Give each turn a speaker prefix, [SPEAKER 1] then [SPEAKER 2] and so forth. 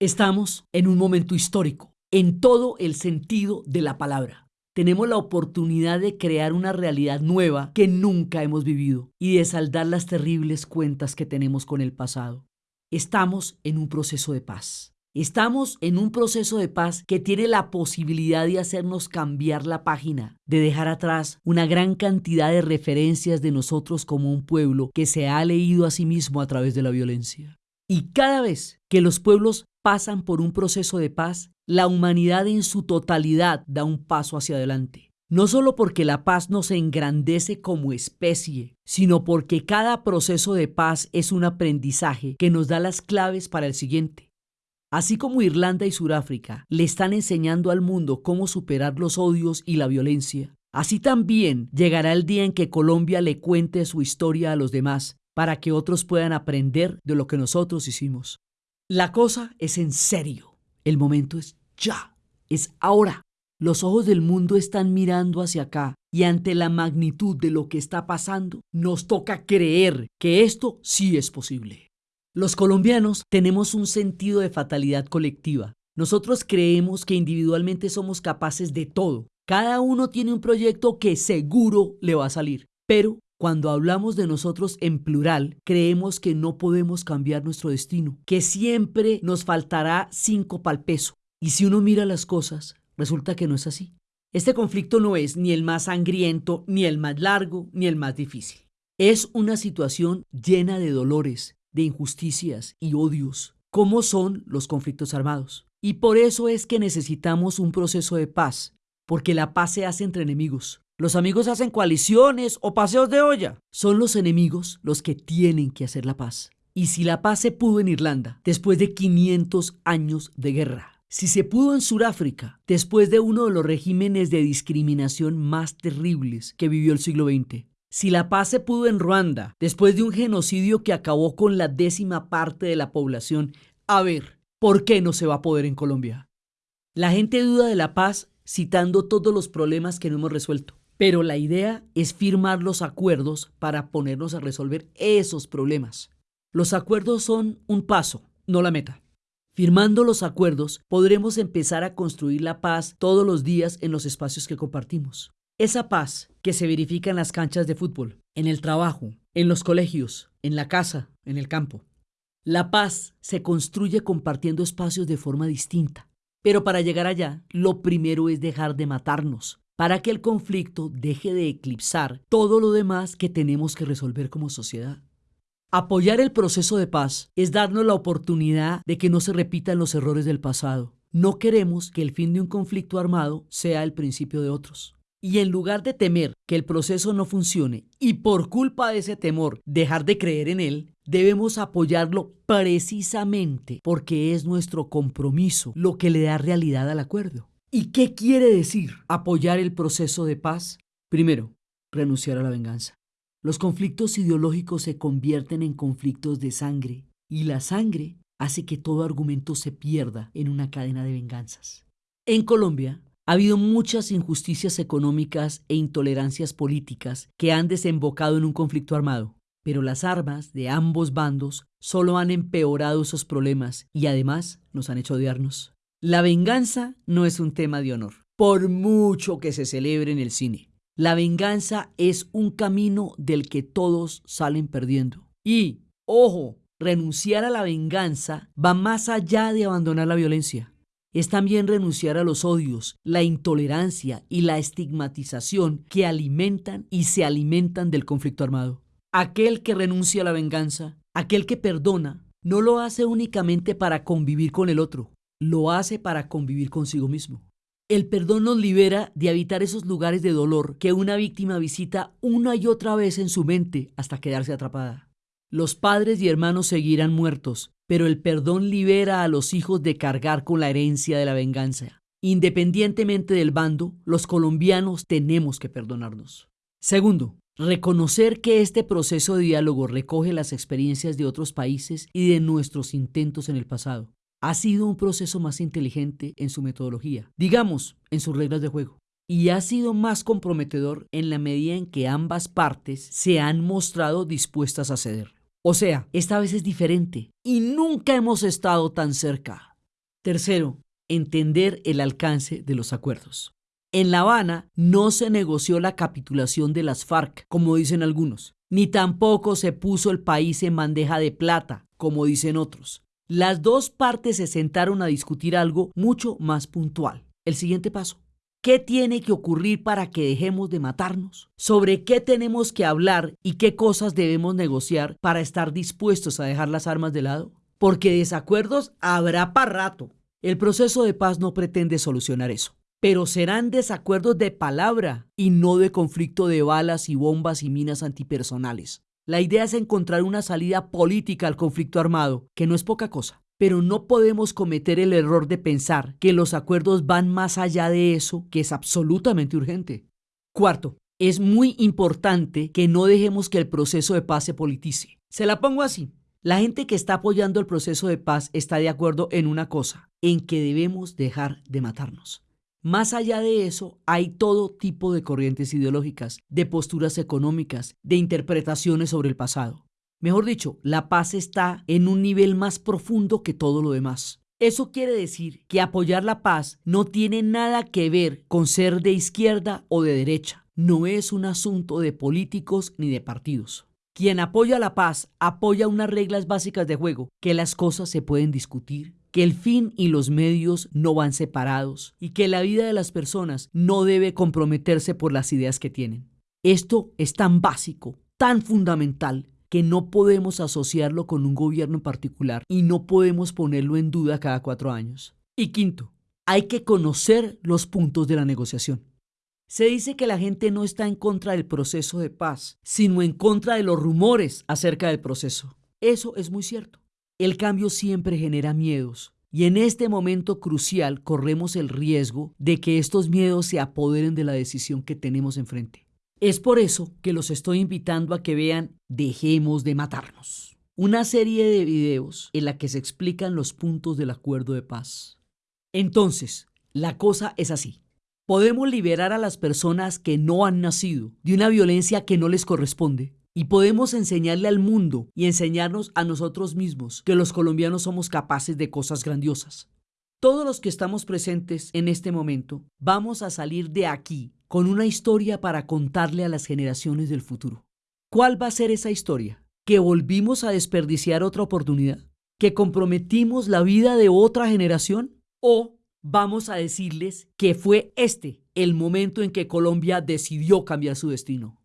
[SPEAKER 1] Estamos en un momento histórico, en todo el sentido de la palabra. Tenemos la oportunidad de crear una realidad nueva que nunca hemos vivido y de saldar las terribles cuentas que tenemos con el pasado. Estamos en un proceso de paz. Estamos en un proceso de paz que tiene la posibilidad de hacernos cambiar la página, de dejar atrás una gran cantidad de referencias de nosotros como un pueblo que se ha leído a sí mismo a través de la violencia. Y cada vez que los pueblos pasan por un proceso de paz, la humanidad en su totalidad da un paso hacia adelante. No solo porque la paz nos engrandece como especie, sino porque cada proceso de paz es un aprendizaje que nos da las claves para el siguiente. Así como Irlanda y Sudáfrica le están enseñando al mundo cómo superar los odios y la violencia, así también llegará el día en que Colombia le cuente su historia a los demás para que otros puedan aprender de lo que nosotros hicimos. La cosa es en serio. El momento es ya. Es ahora. Los ojos del mundo están mirando hacia acá y ante la magnitud de lo que está pasando, nos toca creer que esto sí es posible. Los colombianos tenemos un sentido de fatalidad colectiva. Nosotros creemos que individualmente somos capaces de todo. Cada uno tiene un proyecto que seguro le va a salir. Pero cuando hablamos de nosotros en plural, creemos que no podemos cambiar nuestro destino, que siempre nos faltará cinco pal peso. Y si uno mira las cosas, resulta que no es así. Este conflicto no es ni el más sangriento, ni el más largo, ni el más difícil. Es una situación llena de dolores, de injusticias y odios, como son los conflictos armados. Y por eso es que necesitamos un proceso de paz, porque la paz se hace entre enemigos, los amigos hacen coaliciones o paseos de olla. Son los enemigos los que tienen que hacer la paz. Y si la paz se pudo en Irlanda, después de 500 años de guerra, si se pudo en Sudáfrica, después de uno de los regímenes de discriminación más terribles que vivió el siglo XX, si la paz se pudo en Ruanda, después de un genocidio que acabó con la décima parte de la población, a ver, ¿por qué no se va a poder en Colombia? La gente duda de la paz citando todos los problemas que no hemos resuelto. Pero la idea es firmar los acuerdos para ponernos a resolver esos problemas. Los acuerdos son un paso, no la meta. Firmando los acuerdos podremos empezar a construir la paz todos los días en los espacios que compartimos. Esa paz que se verifica en las canchas de fútbol, en el trabajo, en los colegios, en la casa, en el campo. La paz se construye compartiendo espacios de forma distinta. Pero para llegar allá, lo primero es dejar de matarnos, para que el conflicto deje de eclipsar todo lo demás que tenemos que resolver como sociedad. Apoyar el proceso de paz es darnos la oportunidad de que no se repitan los errores del pasado. No queremos que el fin de un conflicto armado sea el principio de otros. Y en lugar de temer que el proceso no funcione y por culpa de ese temor dejar de creer en él, debemos apoyarlo precisamente porque es nuestro compromiso lo que le da realidad al acuerdo. ¿Y qué quiere decir apoyar el proceso de paz? Primero, renunciar a la venganza. Los conflictos ideológicos se convierten en conflictos de sangre y la sangre hace que todo argumento se pierda en una cadena de venganzas. En Colombia ha habido muchas injusticias económicas e intolerancias políticas que han desembocado en un conflicto armado, pero las armas de ambos bandos solo han empeorado esos problemas y además nos han hecho odiarnos. La venganza no es un tema de honor, por mucho que se celebre en el cine. La venganza es un camino del que todos salen perdiendo. Y, ojo, renunciar a la venganza va más allá de abandonar la violencia. Es también renunciar a los odios, la intolerancia y la estigmatización que alimentan y se alimentan del conflicto armado. Aquel que renuncia a la venganza, aquel que perdona, no lo hace únicamente para convivir con el otro, lo hace para convivir consigo mismo. El perdón nos libera de habitar esos lugares de dolor que una víctima visita una y otra vez en su mente hasta quedarse atrapada. Los padres y hermanos seguirán muertos, pero el perdón libera a los hijos de cargar con la herencia de la venganza. Independientemente del bando, los colombianos tenemos que perdonarnos. Segundo, reconocer que este proceso de diálogo recoge las experiencias de otros países y de nuestros intentos en el pasado ha sido un proceso más inteligente en su metodología, digamos, en sus reglas de juego. Y ha sido más comprometedor en la medida en que ambas partes se han mostrado dispuestas a ceder. O sea, esta vez es diferente y nunca hemos estado tan cerca. Tercero, entender el alcance de los acuerdos. En La Habana no se negoció la capitulación de las FARC, como dicen algunos, ni tampoco se puso el país en bandeja de plata, como dicen otros. Las dos partes se sentaron a discutir algo mucho más puntual. El siguiente paso. ¿Qué tiene que ocurrir para que dejemos de matarnos? ¿Sobre qué tenemos que hablar y qué cosas debemos negociar para estar dispuestos a dejar las armas de lado? Porque desacuerdos habrá para rato. El proceso de paz no pretende solucionar eso. Pero serán desacuerdos de palabra y no de conflicto de balas y bombas y minas antipersonales. La idea es encontrar una salida política al conflicto armado, que no es poca cosa. Pero no podemos cometer el error de pensar que los acuerdos van más allá de eso, que es absolutamente urgente. Cuarto, es muy importante que no dejemos que el proceso de paz se politice. Se la pongo así. La gente que está apoyando el proceso de paz está de acuerdo en una cosa, en que debemos dejar de matarnos. Más allá de eso, hay todo tipo de corrientes ideológicas, de posturas económicas, de interpretaciones sobre el pasado. Mejor dicho, la paz está en un nivel más profundo que todo lo demás. Eso quiere decir que apoyar la paz no tiene nada que ver con ser de izquierda o de derecha. No es un asunto de políticos ni de partidos. Quien apoya la paz apoya unas reglas básicas de juego, que las cosas se pueden discutir, que el fin y los medios no van separados y que la vida de las personas no debe comprometerse por las ideas que tienen. Esto es tan básico, tan fundamental, que no podemos asociarlo con un gobierno en particular y no podemos ponerlo en duda cada cuatro años. Y quinto, hay que conocer los puntos de la negociación. Se dice que la gente no está en contra del proceso de paz, sino en contra de los rumores acerca del proceso. Eso es muy cierto. El cambio siempre genera miedos y en este momento crucial corremos el riesgo de que estos miedos se apoderen de la decisión que tenemos enfrente. Es por eso que los estoy invitando a que vean Dejemos de matarnos, una serie de videos en la que se explican los puntos del acuerdo de paz. Entonces, la cosa es así. Podemos liberar a las personas que no han nacido de una violencia que no les corresponde y podemos enseñarle al mundo y enseñarnos a nosotros mismos que los colombianos somos capaces de cosas grandiosas. Todos los que estamos presentes en este momento vamos a salir de aquí con una historia para contarle a las generaciones del futuro. ¿Cuál va a ser esa historia? ¿Que volvimos a desperdiciar otra oportunidad? ¿Que comprometimos la vida de otra generación? ¿O vamos a decirles que fue este el momento en que Colombia decidió cambiar su destino?